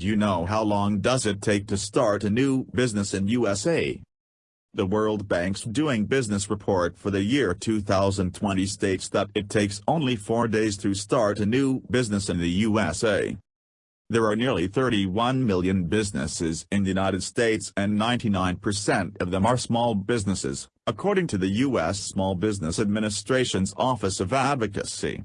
Do you know how long does it take to start a new business in USA? The World Bank's Doing Business report for the year 2020 states that it takes only four days to start a new business in the USA. There are nearly 31 million businesses in the United States and 99% of them are small businesses, according to the U.S. Small Business Administration's Office of Advocacy.